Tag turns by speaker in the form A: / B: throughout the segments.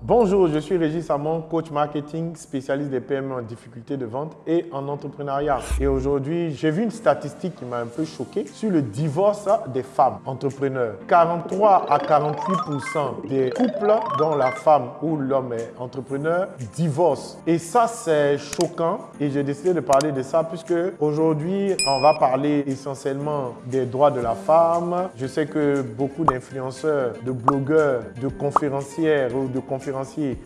A: Bonjour, je suis Régis Samon, coach marketing, spécialiste des PME en difficulté de vente et en entrepreneuriat. Et aujourd'hui, j'ai vu une statistique qui m'a un peu choqué sur le divorce des femmes entrepreneurs. 43 à 48% des couples dont la femme ou l'homme est entrepreneur divorcent. Et ça, c'est choquant et j'ai décidé de parler de ça puisque aujourd'hui, on va parler essentiellement des droits de la femme. Je sais que beaucoup d'influenceurs, de blogueurs, de conférencières ou de conférenciers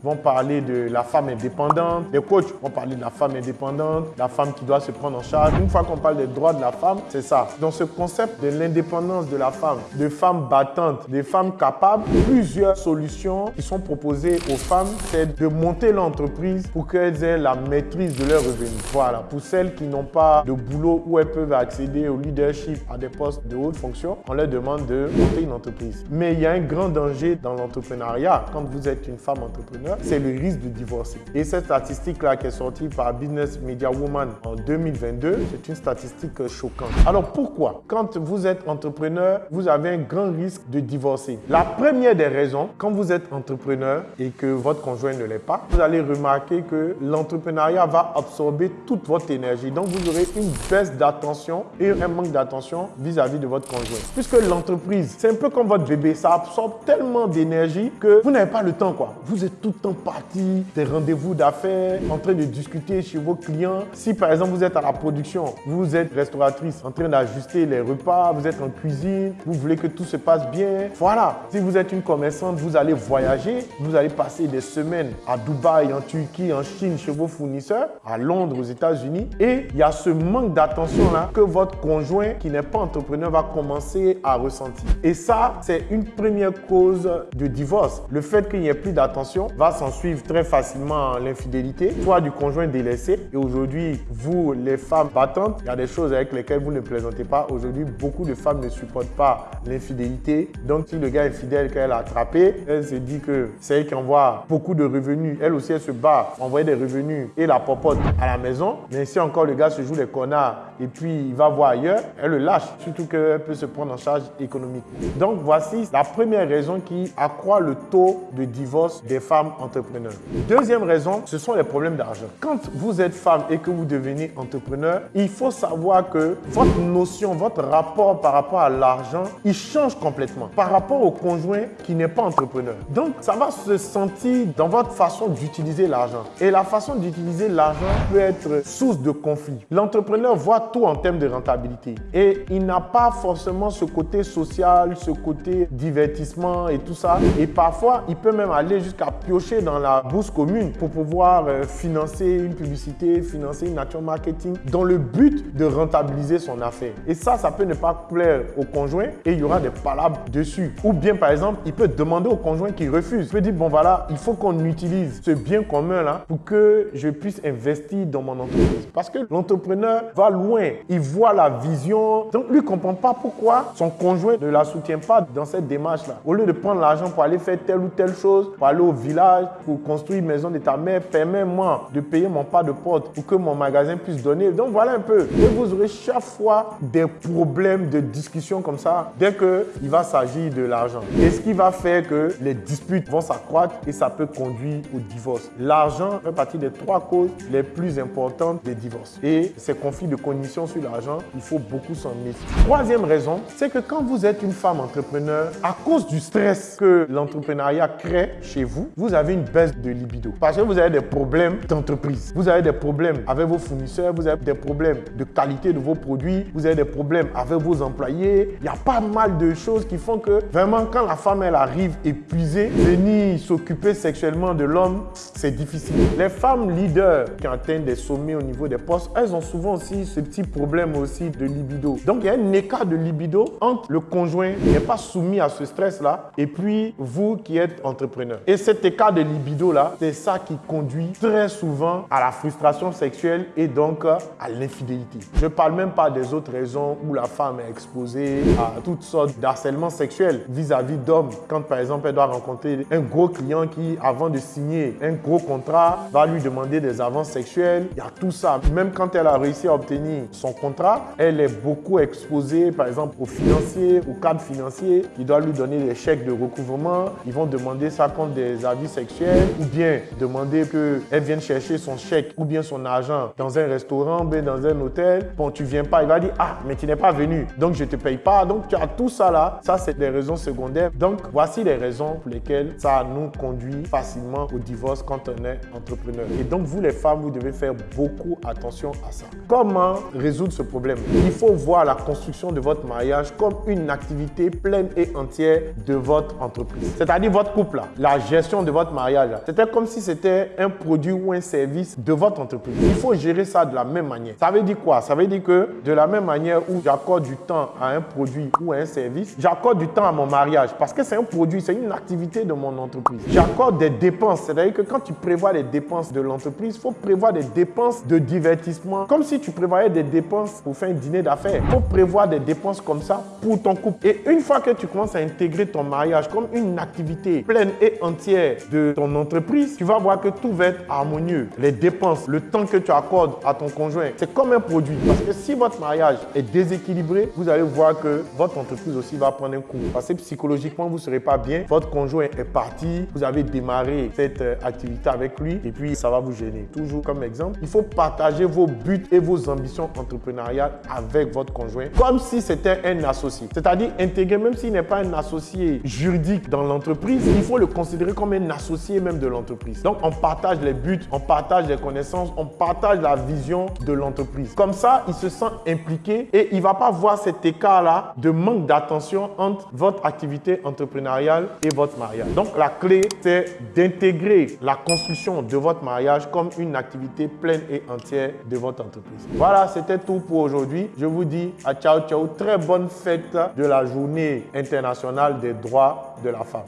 A: vont parler de la femme indépendante, les coachs vont parler de la femme indépendante, la femme qui doit se prendre en charge. Une fois qu'on parle des droits de la femme, c'est ça. Dans ce concept de l'indépendance de la femme, de femmes battantes, des femmes capables, plusieurs solutions qui sont proposées aux femmes, c'est de monter l'entreprise pour qu'elles aient la maîtrise de leurs revenus. Voilà, pour celles qui n'ont pas de boulot où elles peuvent accéder au leadership, à des postes de haute fonction, on leur demande de monter une entreprise. Mais il y a un grand danger dans l'entrepreneuriat quand vous êtes une femme entrepreneur, c'est le risque de divorcer. Et cette statistique-là qui est sortie par Business Media Woman en 2022, c'est une statistique choquante. Alors pourquoi? Quand vous êtes entrepreneur, vous avez un grand risque de divorcer. La première des raisons, quand vous êtes entrepreneur et que votre conjoint ne l'est pas, vous allez remarquer que l'entrepreneuriat va absorber toute votre énergie. Donc vous aurez une baisse d'attention et un manque d'attention vis-à-vis de votre conjoint. Puisque l'entreprise, c'est un peu comme votre bébé, ça absorbe tellement d'énergie que vous n'avez pas le temps quoi vous êtes tout le temps parti, des rendez-vous d'affaires, en train de discuter chez vos clients. Si par exemple vous êtes à la production, vous êtes restauratrice, en train d'ajuster les repas, vous êtes en cuisine, vous voulez que tout se passe bien. Voilà. Si vous êtes une commerçante, vous allez voyager, vous allez passer des semaines à Dubaï, en Turquie, en Chine, chez vos fournisseurs, à Londres, aux États-Unis. Et il y a ce manque d'attention là que votre conjoint qui n'est pas entrepreneur va commencer à ressentir. Et ça, c'est une première cause de divorce. Le fait qu'il n'y ait plus d'attention va s'en suivre très facilement l'infidélité, soit du conjoint délaissé. Et aujourd'hui, vous, les femmes battantes, il y a des choses avec lesquelles vous ne plaisantez pas. Aujourd'hui, beaucoup de femmes ne supportent pas l'infidélité. Donc, si le gars est fidèle qu'elle a attrapé, elle se dit que c'est elle qui envoie beaucoup de revenus. Elle aussi, elle se bat envoyer des revenus et la popote à la maison. Mais si encore le gars se joue les connards et puis il va voir ailleurs, elle le lâche. Surtout qu'elle peut se prendre en charge économique. Donc, voici la première raison qui accroît le taux de divorce des femmes entrepreneurs. Deuxième raison, ce sont les problèmes d'argent. Quand vous êtes femme et que vous devenez entrepreneur, il faut savoir que votre notion, votre rapport par rapport à l'argent, il change complètement par rapport au conjoint qui n'est pas entrepreneur. Donc, ça va se sentir dans votre façon d'utiliser l'argent. Et la façon d'utiliser l'argent peut être source de conflit. L'entrepreneur voit tout en termes de rentabilité et il n'a pas forcément ce côté social, ce côté divertissement et tout ça. Et parfois, il peut même aller jusqu'à jusqu'à piocher dans la bourse commune pour pouvoir euh, financer une publicité, financer une action marketing dans le but de rentabiliser son affaire. Et ça, ça peut ne pas plaire au conjoint et il y aura des palabres dessus. Ou bien, par exemple, il peut demander au conjoint qui refuse. Il peut dire, bon voilà, il faut qu'on utilise ce bien commun là pour que je puisse investir dans mon entreprise. Parce que l'entrepreneur va loin, il voit la vision. Donc, lui ne comprend pas pourquoi son conjoint ne la soutient pas dans cette démarche là. Au lieu de prendre l'argent pour aller faire telle ou telle chose, pour aller au village pour construire une maison de ta mère, permets-moi de payer mon pas de porte pour que mon magasin puisse donner. Donc voilà un peu. Et vous aurez chaque fois des problèmes de discussion comme ça dès qu'il va s'agir de l'argent. Et ce qui va faire que les disputes vont s'accroître et ça peut conduire au divorce. L'argent fait partie des trois causes les plus importantes des divorces. Et ces conflits de cognition sur l'argent, il faut beaucoup s'en méfier. Troisième raison, c'est que quand vous êtes une femme entrepreneur, à cause du stress que l'entrepreneuriat crée chez vous, vous, avez une baisse de libido. Parce que vous avez des problèmes d'entreprise. Vous avez des problèmes avec vos fournisseurs, vous avez des problèmes de qualité de vos produits, vous avez des problèmes avec vos employés. Il y a pas mal de choses qui font que vraiment quand la femme elle arrive épuisée, venir s'occuper sexuellement de l'homme, c'est difficile. Les femmes leaders qui atteignent des sommets au niveau des postes, elles ont souvent aussi ce petit problème aussi de libido. Donc il y a un écart de libido entre le conjoint qui n'est pas soumis à ce stress-là et puis vous qui êtes entrepreneur. Cet écart de libido-là, c'est ça qui conduit très souvent à la frustration sexuelle et donc à l'infidélité. Je parle même pas des autres raisons où la femme est exposée à toutes sortes d'harcèlement sexuel vis-à-vis d'hommes. Quand par exemple, elle doit rencontrer un gros client qui, avant de signer un gros contrat, va lui demander des avances sexuelles. Il y a tout ça. Même quand elle a réussi à obtenir son contrat, elle est beaucoup exposée, par exemple, aux financiers, au cadre financier qui doit lui donner des chèques de recouvrement. Ils vont demander ça contre des des avis sexuels ou bien demander qu'elle vienne chercher son chèque ou bien son argent dans un restaurant, bien dans un hôtel. Bon, tu viens pas, il va dire, ah, mais tu n'es pas venu, donc je te paye pas. Donc, tu as tout ça là. Ça, c'est des raisons secondaires. Donc, voici les raisons pour lesquelles ça nous conduit facilement au divorce quand on est entrepreneur. Et donc, vous les femmes, vous devez faire beaucoup attention à ça. Comment résoudre ce problème? Il faut voir la construction de votre mariage comme une activité pleine et entière de votre entreprise. C'est-à-dire votre couple, là, la gestion de votre mariage. C'était comme si c'était un produit ou un service de votre entreprise. Il faut gérer ça de la même manière. Ça veut dire quoi? Ça veut dire que de la même manière où j'accorde du temps à un produit ou à un service, j'accorde du temps à mon mariage parce que c'est un produit, c'est une activité de mon entreprise. J'accorde des dépenses, c'est-à-dire que quand tu prévois les dépenses de l'entreprise, il faut prévoir des dépenses de divertissement, comme si tu prévoyais des dépenses pour faire un dîner d'affaires. Il faut prévoir des dépenses comme ça pour ton couple. Et une fois que tu commences à intégrer ton mariage comme une activité pleine et entière de ton entreprise, tu vas voir que tout va être harmonieux. Les dépenses, le temps que tu accordes à ton conjoint, c'est comme un produit. Parce que si votre mariage est déséquilibré, vous allez voir que votre entreprise aussi va prendre un coup. Parce que psychologiquement, vous ne serez pas bien. Votre conjoint est parti, vous avez démarré cette euh, activité avec lui et puis ça va vous gêner. Toujours comme exemple, il faut partager vos buts et vos ambitions entrepreneuriales avec votre conjoint comme si c'était un associé. C'est-à-dire intégrer, même s'il n'est pas un associé juridique dans l'entreprise, il faut le considérer comme un associé même de l'entreprise. Donc, on partage les buts, on partage les connaissances, on partage la vision de l'entreprise. Comme ça, il se sent impliqué et il ne va pas voir cet écart-là de manque d'attention entre votre activité entrepreneuriale et votre mariage. Donc, la clé, c'est d'intégrer la construction de votre mariage comme une activité pleine et entière de votre entreprise. Voilà, c'était tout pour aujourd'hui. Je vous dis à ciao, ciao. Très bonne fête de la journée internationale des droits de la femme.